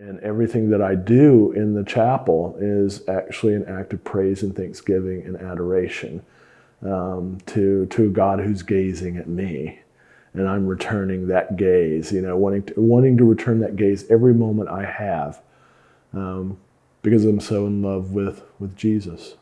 And everything that I do in the chapel is actually an act of praise and thanksgiving and adoration um, to, to God who's gazing at me. And I'm returning that gaze, you know, wanting to, wanting to return that gaze every moment I have um, because I'm so in love with, with Jesus.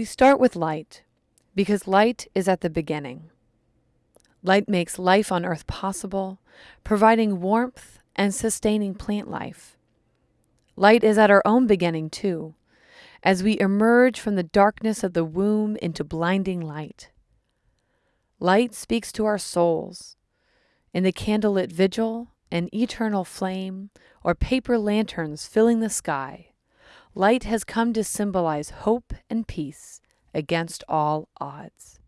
We start with light because light is at the beginning. Light makes life on earth possible, providing warmth and sustaining plant life. Light is at our own beginning, too, as we emerge from the darkness of the womb into blinding light. Light speaks to our souls. In the candlelit vigil, an eternal flame, or paper lanterns filling the sky, light has come to symbolize hope and peace against all odds.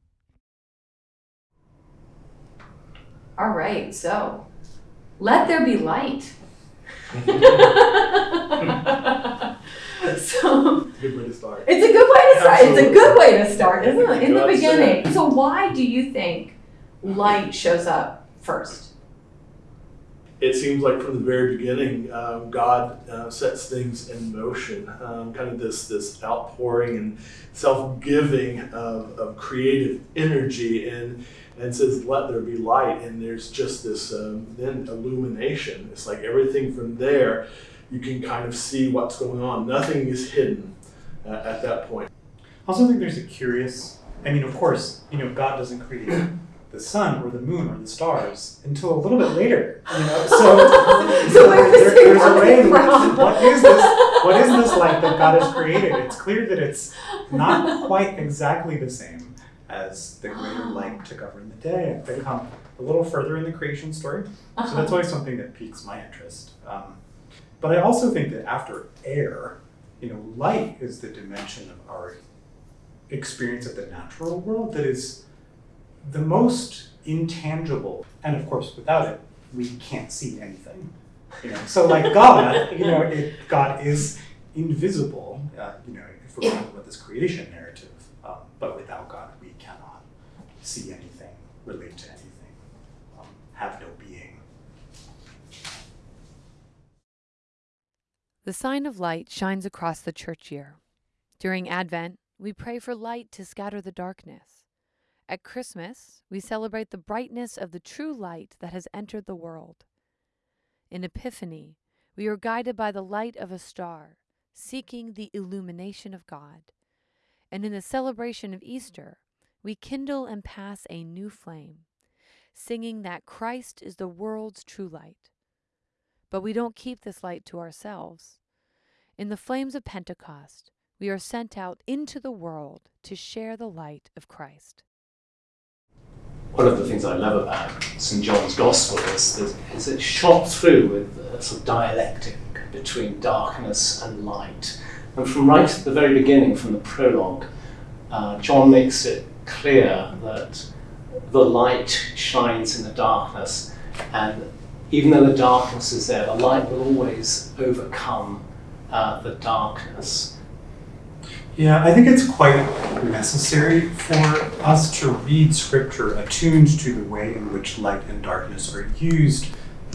All right, so let there be light. so Good way to start. it's a good way to start. It's a good way to start, isn't it? In the beginning. So why do you think light shows up first? It seems like from the very beginning, um, God uh, sets things in motion. Um, kind of this this outpouring and self-giving of, of creative energy, and and says, "Let there be light." And there's just this um, then illumination. It's like everything from there, you can kind of see what's going on. Nothing is hidden uh, at that point. I also think there's a curious. I mean, of course, you know, God doesn't create the sun or the moon or the stars until a little bit later. You know, so, So there- there's a way. from? What is this? What is this light that God has created? It's clear that it's not quite exactly the same as the greater light to govern the day. They come a little further in the creation story, so that's always something that piques my interest. Um, but I also think that after air, you know, light is the dimension of our experience of the natural world that is the most intangible. And of course, without it, we can't see anything. You know, so like God, you know, it, God is invisible. Uh, you know, if we're talking about this creation narrative, um, but without God, we cannot see anything, relate to anything, um, have no being. The sign of light shines across the church year. During Advent, we pray for light to scatter the darkness. At Christmas, we celebrate the brightness of the true light that has entered the world. In Epiphany, we are guided by the light of a star, seeking the illumination of God. And in the celebration of Easter, we kindle and pass a new flame, singing that Christ is the world's true light. But we don't keep this light to ourselves. In the flames of Pentecost, we are sent out into the world to share the light of Christ. One of the things I love about St John's Gospel is that is it shot through with a sort of dialectic between darkness and light. And from right at the very beginning, from the prologue, uh, John makes it clear that the light shines in the darkness, and even though the darkness is there, the light will always overcome uh, the darkness. Yeah, I think it's quite necessary for us to read scripture attuned to the way in which light and darkness are used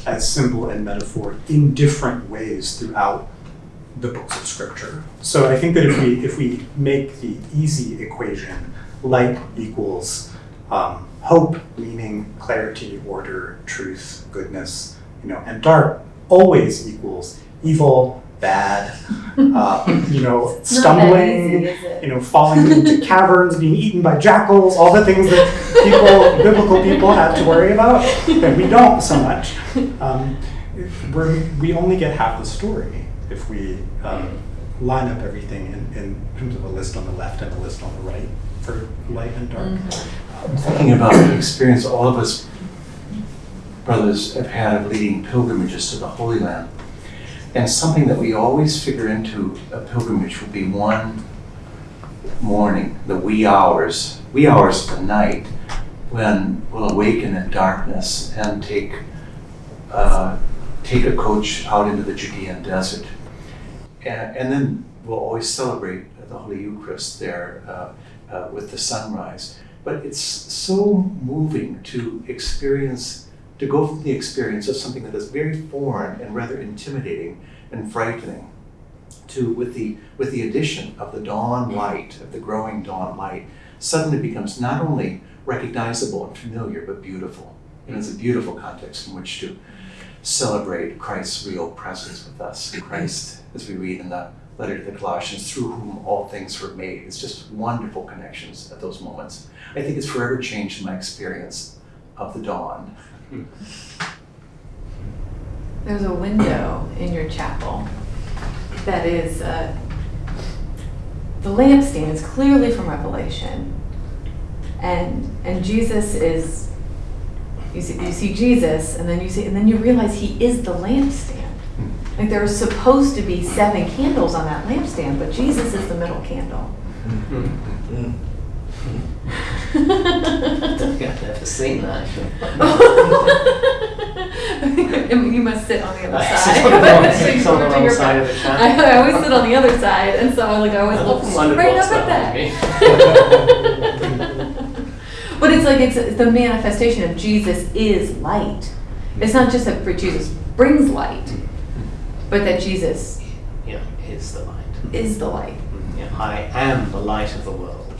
as symbol and metaphor in different ways throughout the books of scripture. So I think that if we if we make the easy equation, light equals um, hope, meaning, clarity, order, truth, goodness, you know, and dark always equals evil, bad, uh, you know, It's not that stumbling, easy, you know, falling into caverns, being eaten by jackals, all the things that people, biblical people have to worry about, that we don't so much. Um, we're, we only get half the story if we um, line up everything in, in terms of a list on the left and a list on the right for light and dark. Mm-hmm. I'm thinking about the experience all of us brothers have had of leading pilgrimages to the Holy Land. And something that we always figure into a pilgrimage will be one morning, the wee hours, wee hours of the night, when we'll awaken in darkness and take uh, take a coach out into the Judean desert. And, and then we'll always celebrate the Holy Eucharist there uh, uh, with the sunrise. But it's so moving to experience, to go from the experience of something that is very foreign and rather intimidating and frightening to with the with the addition of the dawn light, of the growing dawn light, suddenly becomes not only recognizable and familiar, but beautiful. And it's a beautiful context in which to celebrate Christ's real presence with us. Christ, as we read in the letter to the Colossians, through whom all things were made. It's just wonderful connections at those moments. I think it's forever changed my experience of the dawn. There's a window in your chapel that is, uh, the lampstand is clearly from Revelation. And, and Jesus is, you see, you see Jesus, and then you see, and then you realize he is the lampstand. Like there are supposed to be seven candles on that lampstand, but Jesus is the middle candle. I've never seen that. you must sit on the other I side. sit on the wrong- So you sit on the wrong your side of the. I, I always sit on the other side, and so I'm like I always I look often wondered straight what's up at that that. Eh? but it's like it's the manifestation of Jesus is light. It's not just that for Jesus brings light, but that Jesus Yeah, is the light. is the light. Mm-hmm. Yeah, I am the light of the world.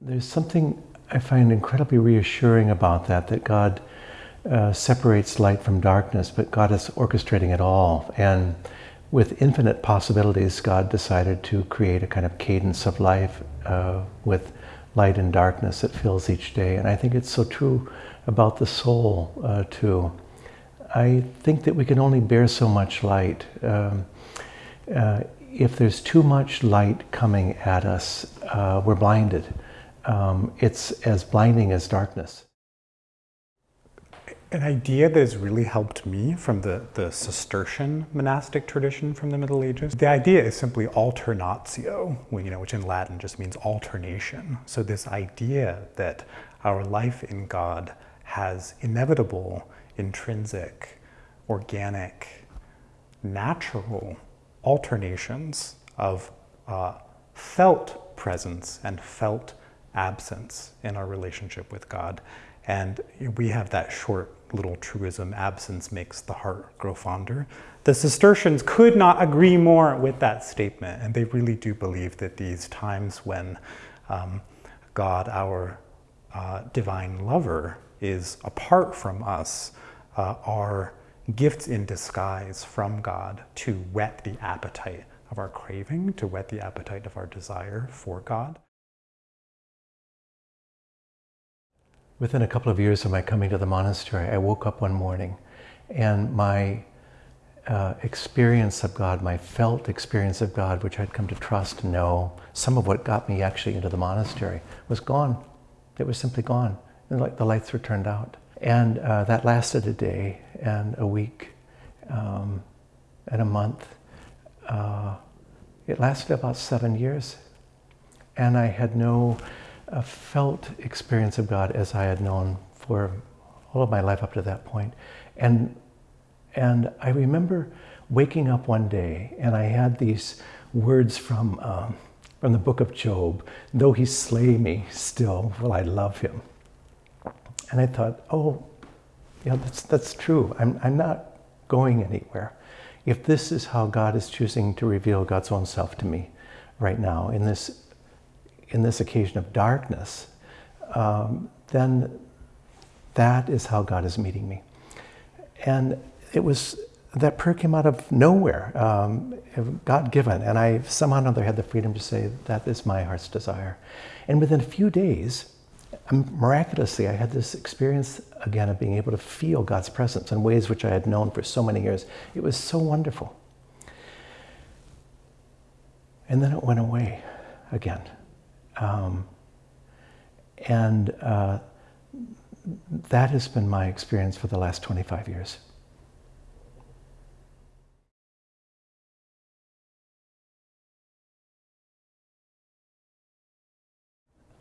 There's something I find incredibly reassuring about that, that God uh, separates light from darkness, but God is orchestrating it all. And with infinite possibilities, God decided to create a kind of cadence of life uh, with light and darkness that fills each day. And I think it's so true about the soul, uh, too. I think that we can only bear so much light. Um, uh, if there's too much light coming at us, uh, we're blinded. Um, it's as blinding as darkness. An idea that has really helped me from the, the Cistercian monastic tradition from the Middle Ages. The idea is simply alternatio, you know, which in Latin just means alternation. So this idea that our life in God has inevitable, intrinsic, organic, natural alternations of uh, felt presence and felt absence in our relationship with God. And we have that short little truism absence makes the heart grow fonder. The Cistercians could not agree more with that statement, and they really do believe that these times when um, God, our uh, divine lover, is apart from us, uh, are gifts in disguise from God to whet the appetite of our craving, to whet the appetite of our desire for God. Within a couple of years of my coming to the monastery, I woke up one morning and my uh, experience of God, my felt experience of God, which I'd come to trust and know, some of what got me actually into the monastery, was gone. It was simply gone. And like the lights were turned out. And uh, that lasted a day and a week um, and a month. Uh, it lasted about seven years. And I had no a felt experience of God as I had known for all of my life up to that point. And, and I remember waking up one day and I had these words from, um, from the book of Job, though he slay me, still will I love him. And I thought, oh, yeah, that's, that's true. I'm, I'm not going anywhere. If this is how God is choosing to reveal God's own self to me right now in this in this occasion of darkness, um, then that is how God is meeting me. And it was, that prayer came out of nowhere, um, God given. And I somehow or another had the freedom to say, that is my heart's desire. And within a few days, um, miraculously, I had this experience again of being able to feel God's presence in ways which I had known for so many years. It was so wonderful. And then it went away again. Um, and uh, that has been my experience for the last 25 years.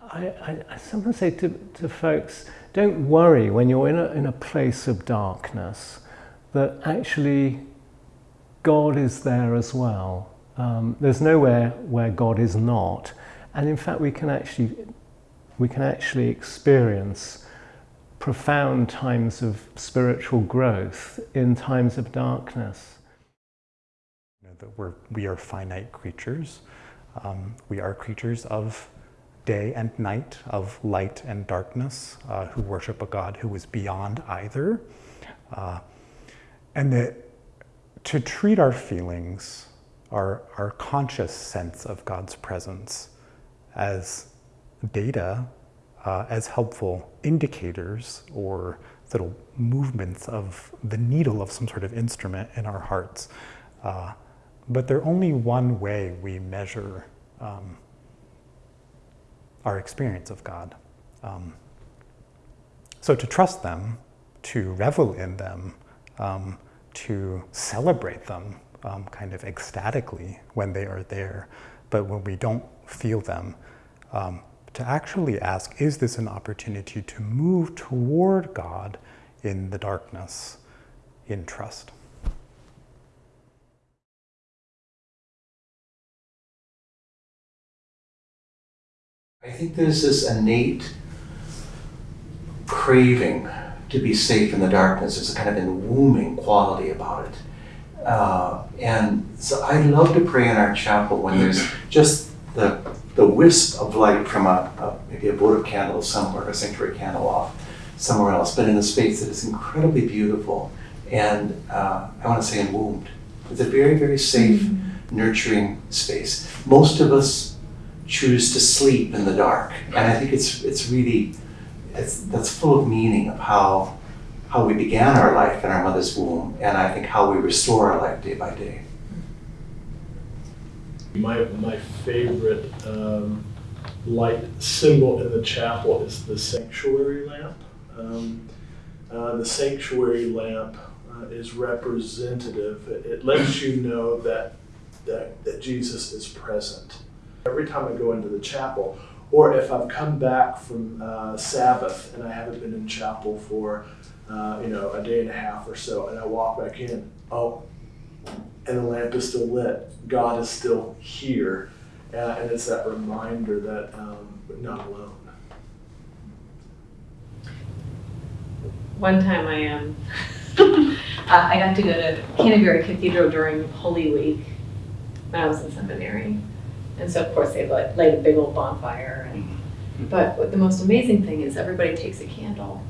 I, I, sometimes say to, to folks, don't worry when you're in a, in a place of darkness that actually God is there as well. Um, there's nowhere where God is not. And in fact, we can actually, we can actually experience profound times of spiritual growth in times of darkness. You know, that we're, we are finite creatures. Um, we are creatures of day and night, of light and darkness, uh, who worship a God who is beyond either. Uh, and that to treat our feelings, our, our conscious sense of God's presence, as data, uh, as helpful indicators or little movements of the needle of some sort of instrument in our hearts. Uh, but they're only one way we measure um, our experience of God. Um, so to trust them, to revel in them, um, to celebrate them um, kind of ecstatically when they are there, but when we don't feel them, um, to actually ask, is this an opportunity to move toward God in the darkness, in trust? I think there's this innate craving to be safe in the darkness. There's a kind of enwombing quality about it. Uh, and so I love to pray in our chapel when there's just the, the wisp of light from a, a maybe a votive candle somewhere, a sanctuary candle off somewhere else, but in a space that is incredibly beautiful and uh, I want to say enwombed. It's a very, very safe, mm-hmm. nurturing space. Most of us choose to sleep in the dark. And I think it's it's really it's that's full of meaning of how how we began our life in our mother's womb, and I think how we restore our life day by day. My my favorite um, light symbol in the chapel is the sanctuary lamp. Um, uh, the sanctuary lamp uh, is representative. It, it lets you know that, that that Jesus is present Every time I go into the chapel, or if I've come back from uh, Sabbath and I haven't been in chapel for, uh, you know, a day and a half or so, and I walk back in, oh, and the lamp is still lit. God is still here, uh, and it's that reminder that um, we're not alone. One time I am. Um, I got to go to Canterbury Cathedral during Holy Week when I was in seminary and so of course they light, light a big old bonfire. And, mm-hmm. but the most amazing thing is everybody takes a candle.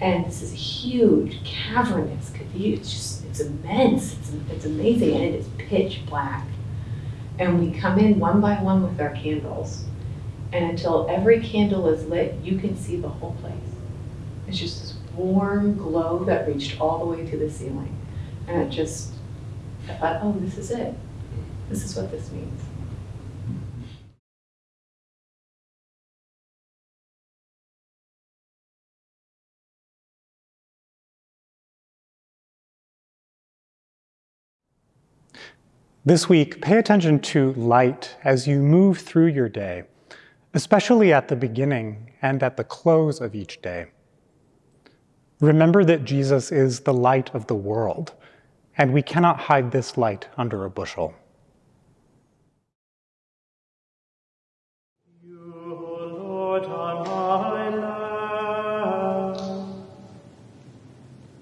And this is a huge, cavernous cathedral. It's just, it's immense. It's, it's amazing. And it is pitch black. And we come in one by one with our candles. And until every candle is lit, you can see the whole place. It's just this warm glow that reached all the way to the ceiling. And it just, I thought, oh, this is it. This is what this means. This week, pay attention to light as you move through your day, especially at the beginning and at the close of each day. Remember that Jesus is the light of the world, and we cannot hide this light under a bushel.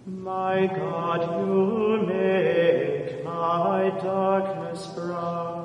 my God, you make my darkness bright.